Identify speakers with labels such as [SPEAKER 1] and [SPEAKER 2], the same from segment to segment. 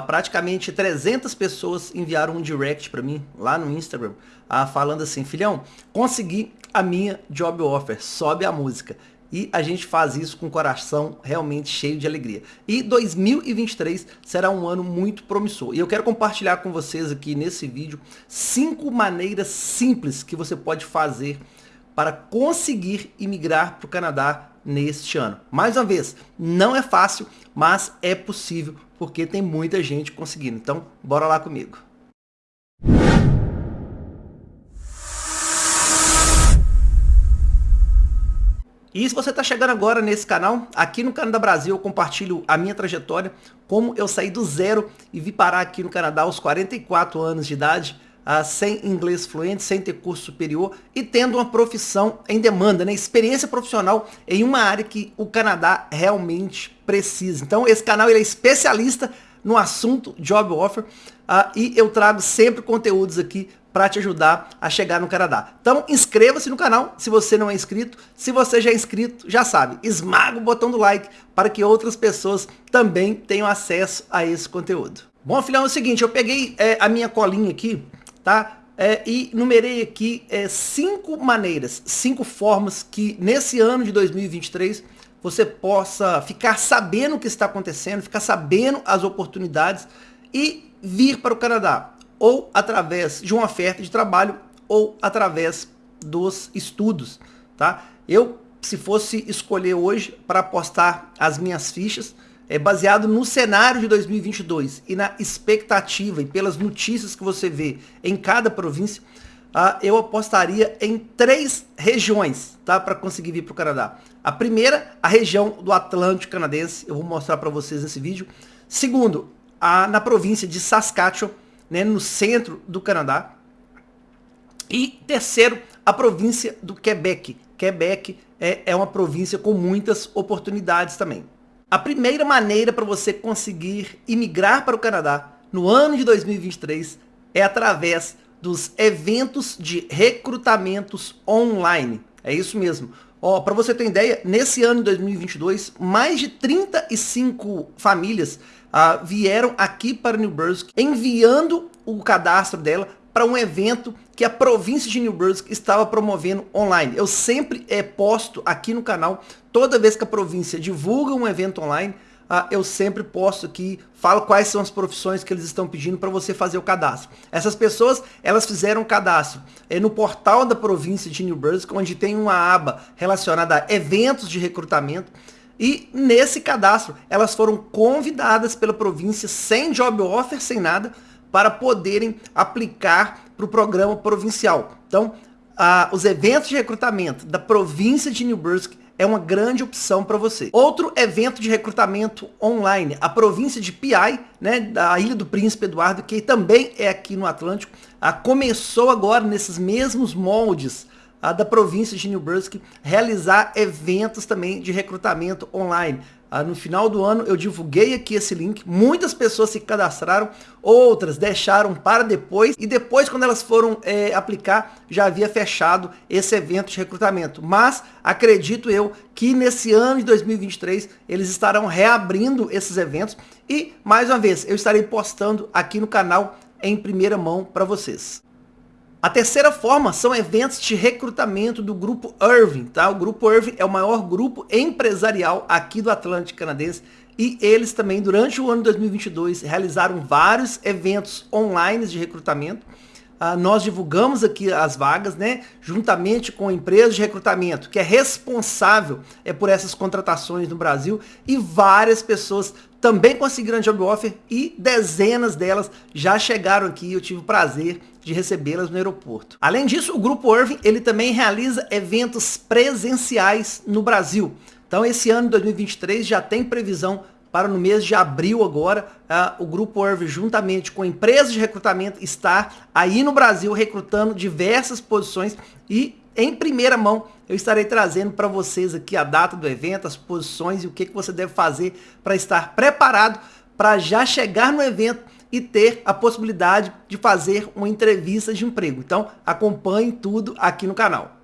[SPEAKER 1] Praticamente 300 pessoas enviaram um direct para mim lá no Instagram, ah, falando assim, filhão, consegui a minha job offer, sobe a música. E a gente faz isso com o coração realmente cheio de alegria. E 2023 será um ano muito promissor. E eu quero compartilhar com vocês aqui nesse vídeo cinco maneiras simples que você pode fazer para conseguir imigrar para o Canadá neste ano. Mais uma vez, não é fácil, mas é possível porque tem muita gente conseguindo. Então, bora lá comigo. E se você está chegando agora nesse canal, aqui no Canadá Brasil eu compartilho a minha trajetória, como eu saí do zero e vi parar aqui no Canadá aos 44 anos de idade, uh, sem inglês fluente, sem ter curso superior e tendo uma profissão em demanda, né? experiência profissional em uma área que o Canadá realmente precisa. Então esse canal ele é especialista no assunto Job Offer uh, e eu trago sempre conteúdos aqui para te ajudar a chegar no Canadá. Então inscreva-se no canal se você não é inscrito. Se você já é inscrito, já sabe, esmaga o botão do like para que outras pessoas também tenham acesso a esse conteúdo. Bom, filhão, é o seguinte, eu peguei é, a minha colinha aqui, tá? É, e numerei aqui é, cinco maneiras, cinco formas que nesse ano de 2023 você possa ficar sabendo o que está acontecendo, ficar sabendo as oportunidades e vir para o Canadá, ou através de uma oferta de trabalho, ou através dos estudos, tá? Eu, se fosse escolher hoje para apostar as minhas fichas, é baseado no cenário de 2022 e na expectativa e pelas notícias que você vê em cada província, ah, eu apostaria em três regiões tá, para conseguir vir para o Canadá. A primeira, a região do Atlântico canadense, eu vou mostrar para vocês nesse vídeo. Segundo, a, na província de Saskatchewan, né, no centro do Canadá. E terceiro, a província do Quebec. Quebec é, é uma província com muitas oportunidades também. A primeira maneira para você conseguir imigrar para o Canadá no ano de 2023 é através dos eventos de recrutamentos online. É isso mesmo. Ó, para você ter ideia, nesse ano de 2022, mais de 35 famílias ah, vieram aqui para New Brunswick enviando o cadastro dela para um evento que a província de New Brunswick estava promovendo online. Eu sempre é, posto aqui no canal, toda vez que a província divulga um evento online, uh, eu sempre posto aqui, falo quais são as profissões que eles estão pedindo para você fazer o cadastro. Essas pessoas, elas fizeram o cadastro é, no portal da província de New Brunswick, onde tem uma aba relacionada a eventos de recrutamento, e nesse cadastro, elas foram convidadas pela província sem job offer, sem nada, para poderem aplicar para o programa provincial. Então, os eventos de recrutamento da província de New Brunswick é uma grande opção para você. Outro evento de recrutamento online, a província de PI, né, da Ilha do Príncipe Eduardo, que também é aqui no Atlântico, ah, começou agora nesses mesmos moldes da província de New Brunswick realizar eventos também de recrutamento online. Ah, no final do ano eu divulguei aqui esse link, muitas pessoas se cadastraram, outras deixaram para depois e depois quando elas foram é, aplicar já havia fechado esse evento de recrutamento. Mas acredito eu que nesse ano de 2023 eles estarão reabrindo esses eventos e mais uma vez eu estarei postando aqui no canal em primeira mão para vocês. A terceira forma são eventos de recrutamento do Grupo Irving. Tá? O Grupo Irving é o maior grupo empresarial aqui do Atlântico Canadense e eles também, durante o ano 2022, realizaram vários eventos online de recrutamento. Uh, nós divulgamos aqui as vagas, né, juntamente com a empresa de recrutamento, que é responsável é, por essas contratações no Brasil, e várias pessoas também conseguiram job offer e dezenas delas já chegaram aqui. Eu tive o prazer de recebê-las no aeroporto. Além disso, o Grupo Irving ele também realiza eventos presenciais no Brasil. Então esse ano 2023 já tem previsão para no mês de abril agora, uh, o Grupo Irving, juntamente com empresas de recrutamento, estar aí no Brasil recrutando diversas posições e em primeira mão eu estarei trazendo para vocês aqui a data do evento, as posições e o que, que você deve fazer para estar preparado para já chegar no evento e ter a possibilidade de fazer uma entrevista de emprego. Então acompanhe tudo aqui no canal.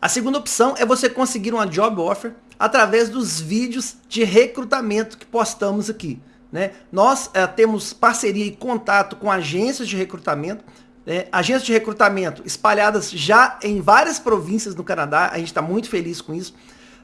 [SPEAKER 1] A segunda opção é você conseguir uma job offer através dos vídeos de recrutamento que postamos aqui. né? Nós é, temos parceria e contato com agências de recrutamento, né? agências de recrutamento espalhadas já em várias províncias no Canadá, a gente está muito feliz com isso.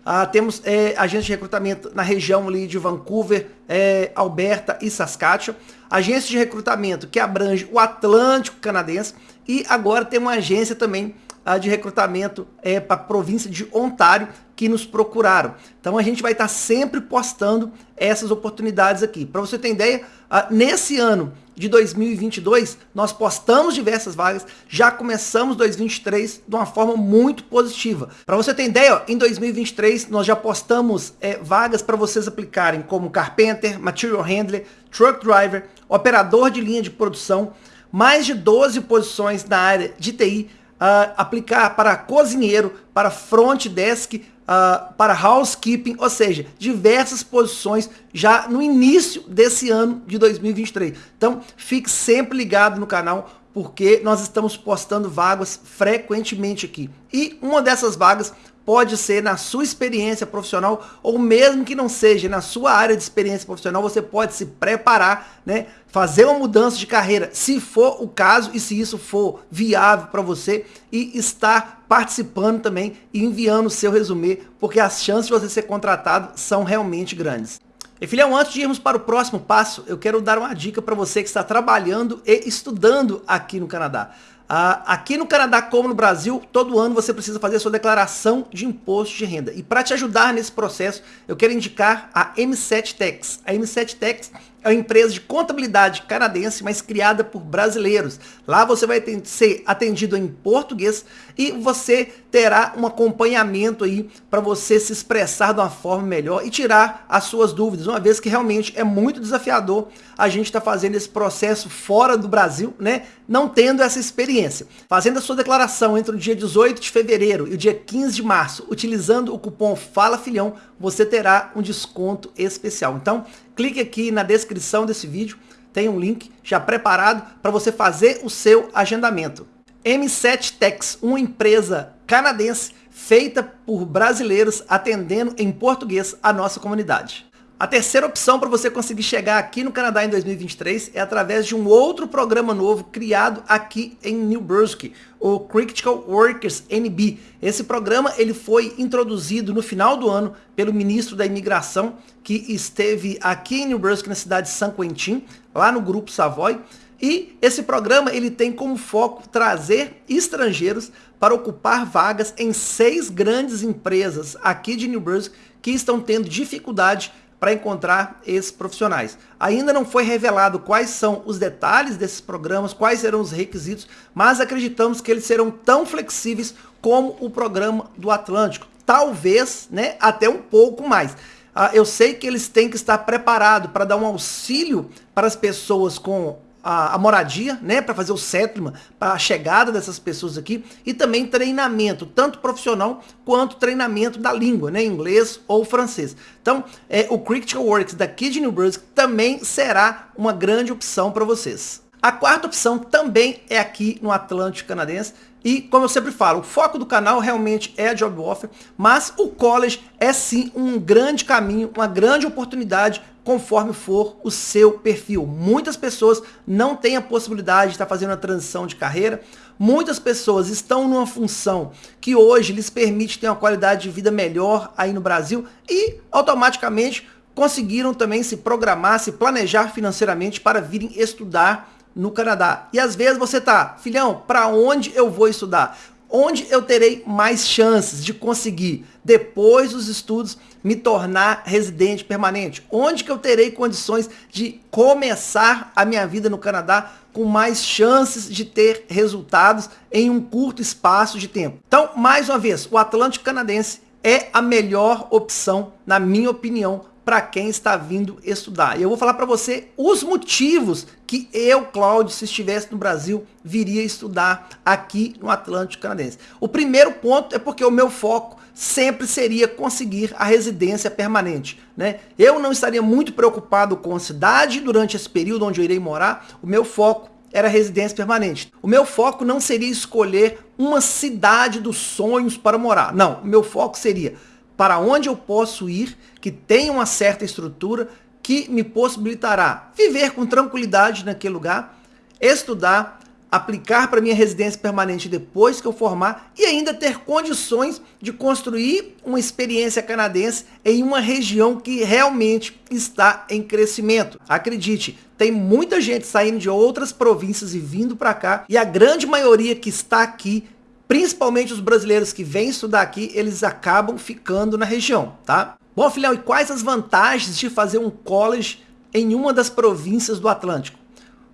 [SPEAKER 1] Ah, temos é, agências de recrutamento na região ali de Vancouver, é, Alberta e Saskatchewan. Agência de recrutamento que abrange o Atlântico canadense. E agora tem uma agência também ah, de recrutamento é, para a província de Ontário que nos procuraram. Então a gente vai estar sempre postando essas oportunidades aqui. Para você ter ideia, ah, nesse ano de 2022, nós postamos diversas vagas, já começamos 2023 de uma forma muito positiva. Para você ter ideia, em 2023 nós já postamos é, vagas para vocês aplicarem como carpenter, material handler, truck driver, operador de linha de produção, mais de 12 posições na área de TI, uh, aplicar para cozinheiro, para front desk, uh, para housekeeping, ou seja, diversas posições já no início desse ano de 2023. Então, fique sempre ligado no canal, porque nós estamos postando vagas frequentemente aqui. E uma dessas vagas pode ser na sua experiência profissional ou mesmo que não seja na sua área de experiência profissional, você pode se preparar, né, fazer uma mudança de carreira, se for o caso e se isso for viável para você e estar participando também e enviando o seu resumê, porque as chances de você ser contratado são realmente grandes. E filhão, antes de irmos para o próximo passo, eu quero dar uma dica para você que está trabalhando e estudando aqui no Canadá. Uh, aqui no Canadá, como no Brasil, todo ano você precisa fazer a sua declaração de imposto de renda. E para te ajudar nesse processo, eu quero indicar a M7 Tax. A M7 Tax é uma empresa de contabilidade canadense, mas criada por brasileiros. Lá você vai ser atendido em português e você terá um acompanhamento aí para você se expressar de uma forma melhor e tirar as suas dúvidas, uma vez que realmente é muito desafiador a gente estar tá fazendo esse processo fora do Brasil, né? Não tendo essa experiência. Fazendo a sua declaração entre o dia 18 de fevereiro e o dia 15 de março, utilizando o cupom Fala Filhão, você terá um desconto especial. Então, clique aqui na descrição desse vídeo, tem um link já preparado para você fazer o seu agendamento. M7 Tex, uma empresa canadense feita por brasileiros atendendo em português a nossa comunidade. A terceira opção para você conseguir chegar aqui no Canadá em 2023 é através de um outro programa novo criado aqui em New Brunswick, o Critical Workers NB. Esse programa ele foi introduzido no final do ano pelo ministro da Imigração, que esteve aqui em New Brunswick, na cidade de San Quentin, lá no Grupo Savoy. E esse programa ele tem como foco trazer estrangeiros para ocupar vagas em seis grandes empresas aqui de New Brunswick que estão tendo dificuldade para encontrar esses profissionais. Ainda não foi revelado quais são os detalhes desses programas, quais serão os requisitos, mas acreditamos que eles serão tão flexíveis como o programa do Atlântico. Talvez né, até um pouco mais. Ah, eu sei que eles têm que estar preparados para dar um auxílio para as pessoas com a, a moradia, né, para fazer o settlement, para a chegada dessas pessoas aqui, e também treinamento, tanto profissional quanto treinamento da língua, né, inglês ou francês. Então, é, o Critical Works daqui de New Brunswick também será uma grande opção para vocês. A quarta opção também é aqui no Atlântico Canadense, e, como eu sempre falo, o foco do canal realmente é a Job Offer, mas o college é sim um grande caminho, uma grande oportunidade conforme for o seu perfil. Muitas pessoas não têm a possibilidade de estar fazendo a transição de carreira, muitas pessoas estão numa função que hoje lhes permite ter uma qualidade de vida melhor aí no Brasil e automaticamente conseguiram também se programar, se planejar financeiramente para virem estudar no Canadá. E às vezes você tá, filhão, para onde eu vou estudar? Onde eu terei mais chances de conseguir, depois dos estudos, me tornar residente permanente? Onde que eu terei condições de começar a minha vida no Canadá com mais chances de ter resultados em um curto espaço de tempo? Então, mais uma vez, o Atlântico Canadense é a melhor opção, na minha opinião, para quem está vindo estudar. E eu vou falar para você os motivos que eu, Cláudio, se estivesse no Brasil, viria estudar aqui no Atlântico Canadense. O primeiro ponto é porque o meu foco sempre seria conseguir a residência permanente. Né? Eu não estaria muito preocupado com a cidade durante esse período onde eu irei morar. O meu foco era residência permanente. O meu foco não seria escolher uma cidade dos sonhos para morar. Não, o meu foco seria para onde eu posso ir, que tenha uma certa estrutura, que me possibilitará viver com tranquilidade naquele lugar, estudar, aplicar para minha residência permanente depois que eu formar e ainda ter condições de construir uma experiência canadense em uma região que realmente está em crescimento. Acredite, tem muita gente saindo de outras províncias e vindo para cá e a grande maioria que está aqui principalmente os brasileiros que vêm estudar aqui, eles acabam ficando na região, tá? Bom, filhão, e quais as vantagens de fazer um college em uma das províncias do Atlântico?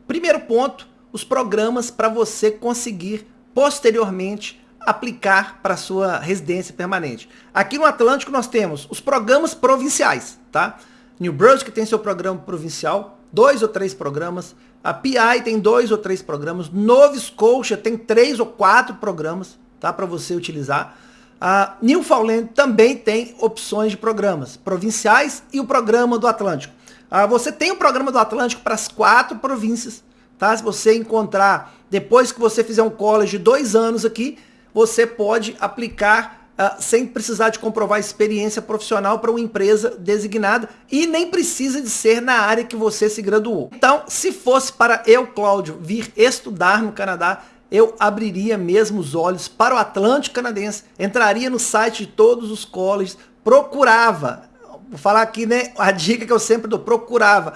[SPEAKER 1] Primeiro ponto, os programas para você conseguir posteriormente aplicar para sua residência permanente. Aqui no Atlântico nós temos os programas provinciais, tá? New Brunswick tem seu programa provincial, dois ou três programas. A PI tem dois ou três programas. Nova Scotia tem três ou quatro programas, tá? Para você utilizar. A Newfoundland também tem opções de programas provinciais e o programa do Atlântico. Ah, você tem o programa do Atlântico para as quatro províncias, tá? Se você encontrar, depois que você fizer um college de dois anos aqui, você pode aplicar sem precisar de comprovar experiência profissional para uma empresa designada e nem precisa de ser na área que você se graduou. Então, se fosse para eu, Cláudio, vir estudar no Canadá, eu abriria mesmo os olhos para o Atlântico Canadense, entraria no site de todos os colleges, procurava, vou falar aqui, né, a dica que eu sempre dou, procurava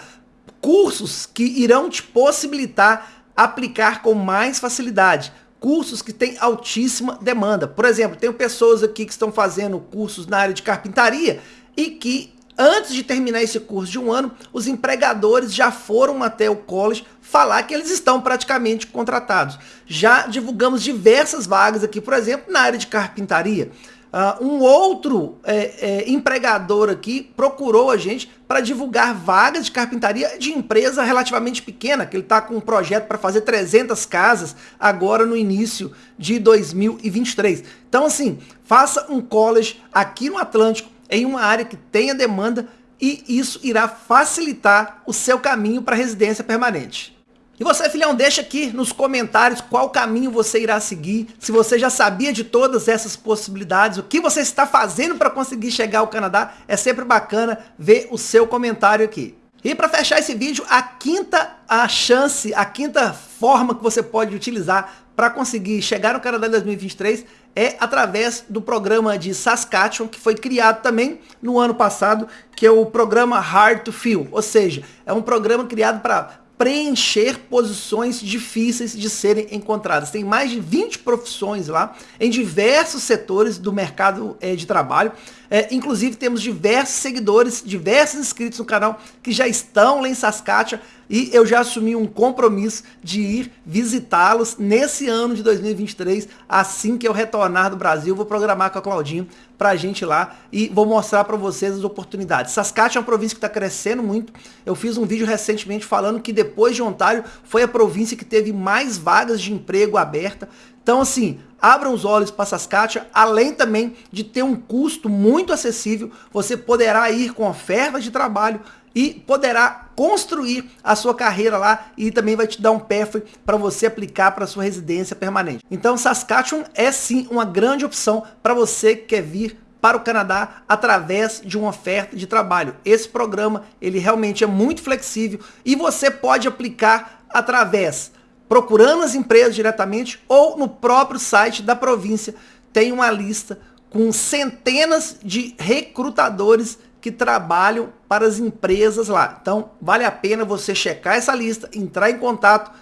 [SPEAKER 1] cursos que irão te possibilitar aplicar com mais facilidade. Cursos que têm altíssima demanda. Por exemplo, tenho pessoas aqui que estão fazendo cursos na área de carpintaria e que antes de terminar esse curso de um ano, os empregadores já foram até o college falar que eles estão praticamente contratados. Já divulgamos diversas vagas aqui, por exemplo, na área de carpintaria. Uh, um outro é, é, empregador aqui procurou a gente para divulgar vagas de carpintaria de empresa relativamente pequena, que ele está com um projeto para fazer 300 casas agora no início de 2023. Então, assim, faça um college aqui no Atlântico, em uma área que tenha demanda, e isso irá facilitar o seu caminho para residência permanente. E você, filhão, deixa aqui nos comentários qual caminho você irá seguir, se você já sabia de todas essas possibilidades, o que você está fazendo para conseguir chegar ao Canadá, é sempre bacana ver o seu comentário aqui. E para fechar esse vídeo, a quinta a chance, a quinta forma que você pode utilizar para conseguir chegar no Canadá em 2023 é através do programa de Saskatchewan, que foi criado também no ano passado, que é o programa Hard to Fill, ou seja, é um programa criado para preencher posições difíceis de serem encontradas. Tem mais de 20 profissões lá, em diversos setores do mercado é, de trabalho. É, inclusive temos diversos seguidores, diversos inscritos no canal que já estão lá em Saskatchewan e eu já assumi um compromisso de ir visitá-los nesse ano de 2023, assim que eu retornar do Brasil, vou programar com a Claudinho pra gente lá e vou mostrar para vocês as oportunidades. Saskatchewan é uma província que está crescendo muito, eu fiz um vídeo recentemente falando que depois de Ontário foi a província que teve mais vagas de emprego aberta, então assim, abram os olhos para Saskatchewan, além também de ter um custo muito acessível, você poderá ir com ofertas de trabalho e poderá construir a sua carreira lá e também vai te dar um pathway para você aplicar para sua residência permanente. Então Saskatchewan é sim uma grande opção para você que quer vir para o Canadá através de uma oferta de trabalho. Esse programa ele realmente é muito flexível e você pode aplicar através procurando as empresas diretamente ou no próprio site da província tem uma lista com centenas de recrutadores que trabalham para as empresas lá. Então, vale a pena você checar essa lista, entrar em contato,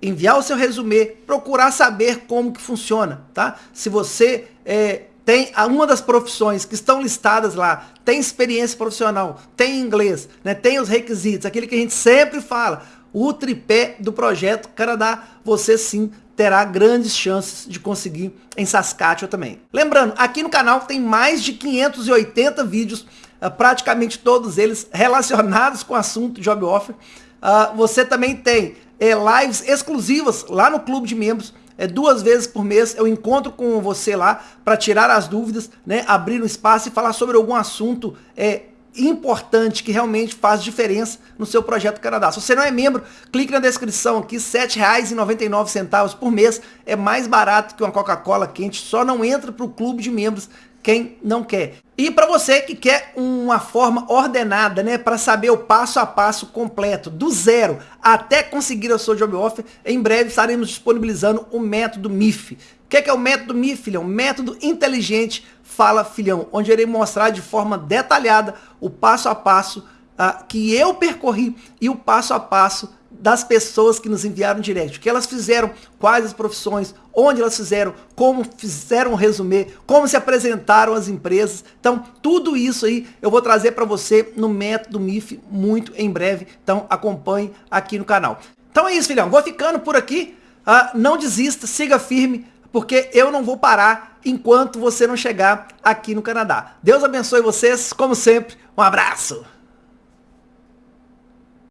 [SPEAKER 1] enviar o seu resumê, procurar saber como que funciona, tá? Se você é, tem uma das profissões que estão listadas lá, tem experiência profissional, tem inglês, né, tem os requisitos, aquele que a gente sempre fala, o tripé do projeto Canadá, você sim terá grandes chances de conseguir em Saskatchewan também. Lembrando, aqui no canal tem mais de 580 vídeos, praticamente todos eles relacionados com o assunto Job Offer. Uh, você também tem é, lives exclusivas lá no clube de membros, é, duas vezes por mês eu encontro com você lá para tirar as dúvidas, né, abrir um espaço e falar sobre algum assunto é, importante que realmente faz diferença no seu projeto Canadá. Se você não é membro, clique na descrição aqui, R$ 7,99 por mês. É mais barato que uma Coca-Cola quente, só não entra para o clube de membros quem não quer. E para você que quer uma forma ordenada, né, para saber o passo a passo completo, do zero até conseguir a sua job offer, em breve estaremos disponibilizando o método MIF. O que é, que é o método MIF, filhão? Método inteligente Fala Filhão, onde irei mostrar de forma detalhada o passo a passo uh, que eu percorri e o passo a passo das pessoas que nos enviaram direct, o que elas fizeram, quais as profissões, onde elas fizeram, como fizeram o resumê, como se apresentaram as empresas. Então, tudo isso aí eu vou trazer para você no método MIF muito em breve. Então, acompanhe aqui no canal. Então é isso, filhão. Vou ficando por aqui. Uh, não desista, siga firme, porque eu não vou parar enquanto você não chegar aqui no Canadá. Deus abençoe vocês, como sempre. Um abraço!